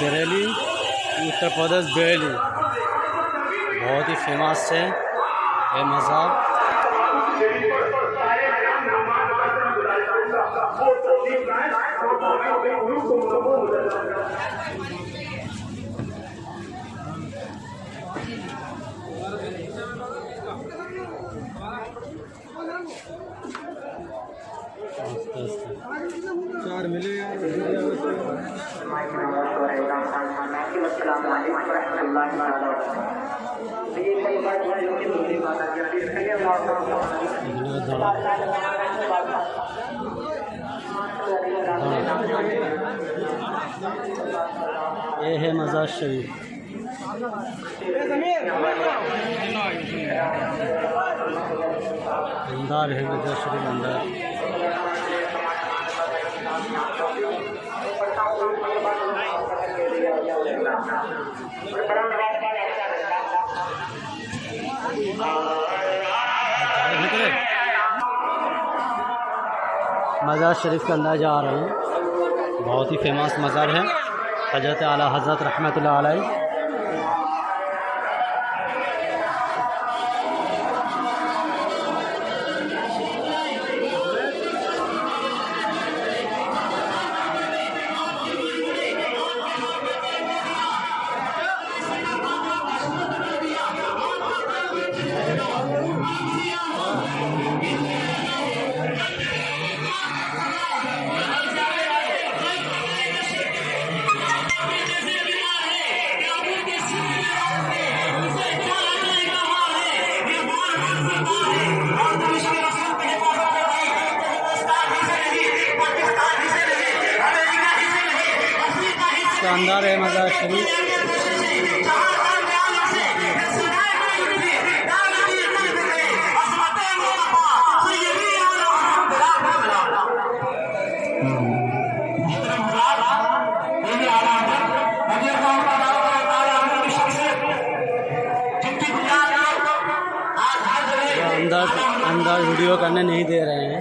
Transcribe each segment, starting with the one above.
بریلی اتر پردیش بریلی بہت ہی فیمس ہے یہ مذہب۔ السلام علیکم ورحمۃ اللہ یہ کئی بات ہے جو کہ دوسری بات ہے یہ ہے شریف۔ اندار ہے مزار شریف اندار مزار شریف کے اندر جا رہے ہیں۔ بہت ہی فیمس مزار ہے۔ حضرت اعلیٰ حضرت رحمۃ اللہ علیہ۔ شاندار ہے مزار شریف۔ اندر اندر ویڈیو کرنے نہیں دے رہے ہیں۔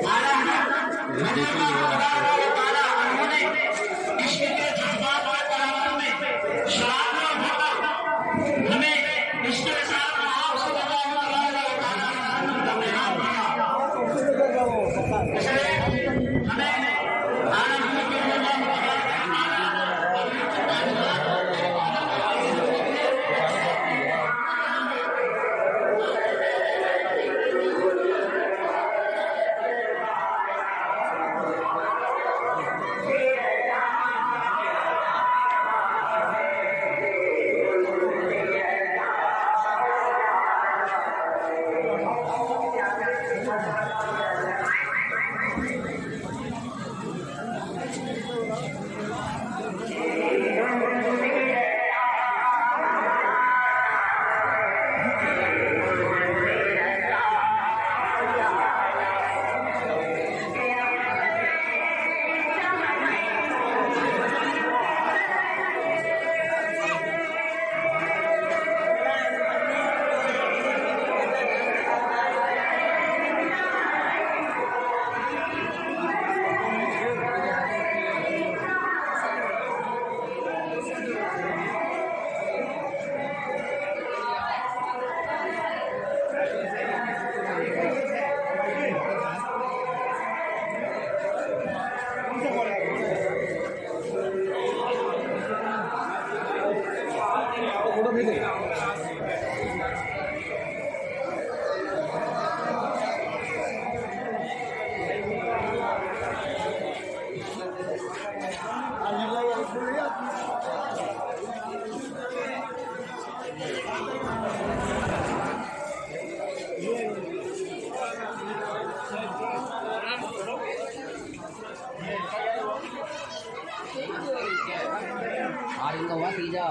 آرنگ ہوا تیجا۔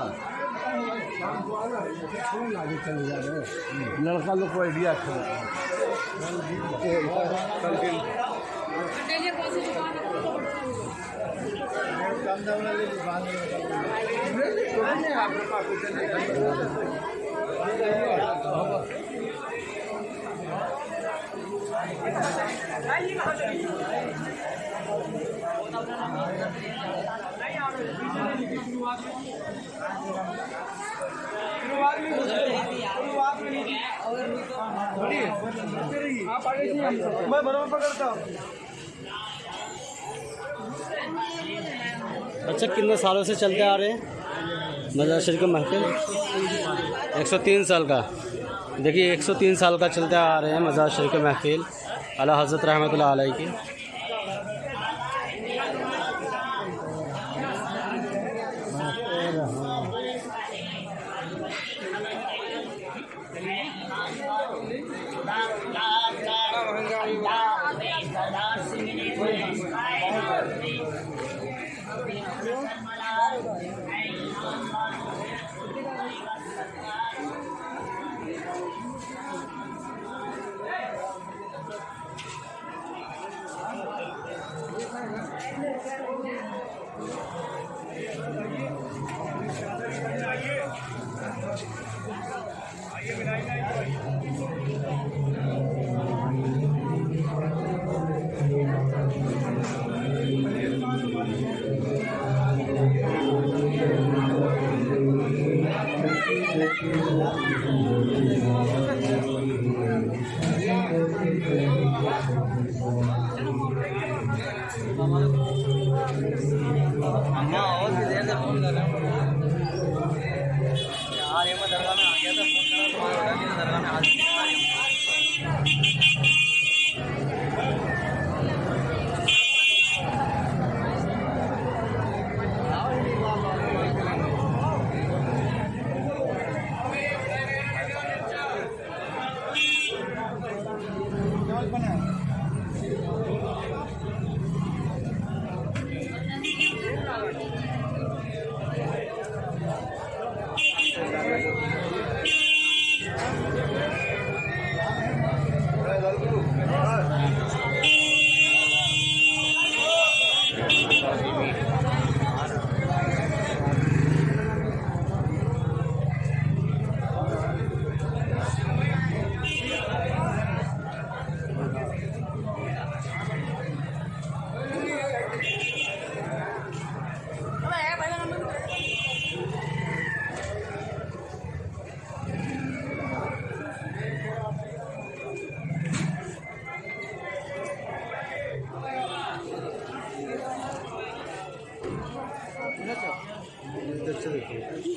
لڑکا لوگ کو آئیڈیا نہیں میں برابر پکڑتا ہوں اچھا کتنے سالوں سے چلتے آ رہے ہیں؟ مزار شریف کا محفل؟ ایک سو تین سال کا۔ دیکھیے، ایک سو تین سال کا چلتے آ رہے ہیں مزار شریف کا محفل۔ اعلیٰ حضرت رحمۃ اللہ علیہ کی۔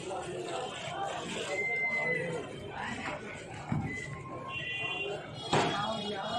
Oh, yeah.